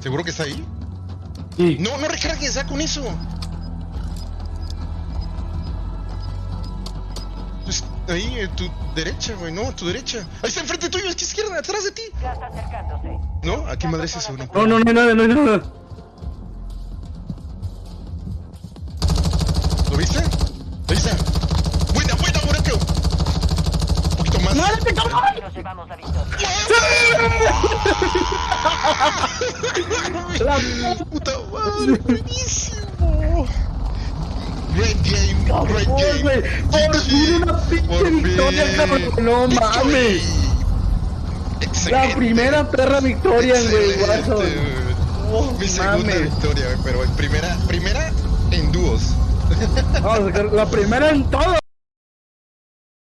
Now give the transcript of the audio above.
¿Seguro que está ahí? Sí. No, no recargues ya con eso. Pues, ahí, en tu derecha, güey, no, a tu derecha. Ahí está enfrente tuyo, es que izquierda, atrás de ti. Gas acercándose. No, aquí madre es eso, no. No, no, no, no, no, no. ¿Lo viste? Ahí está. Buena, buena, Morocco. Un poquito más. ¡Muérete, cabrón! Nos llevamos la victoria. La Puta madre, buenísimo. Great game, Cabrón, game. güey. Por fin una pinche victoria, cabrón. No mames. Excelente. La primera perra victoria, güey, guaso. No Mi segunda mames. victoria, pero en primera, primera en dúos. Sacar la primera en todo,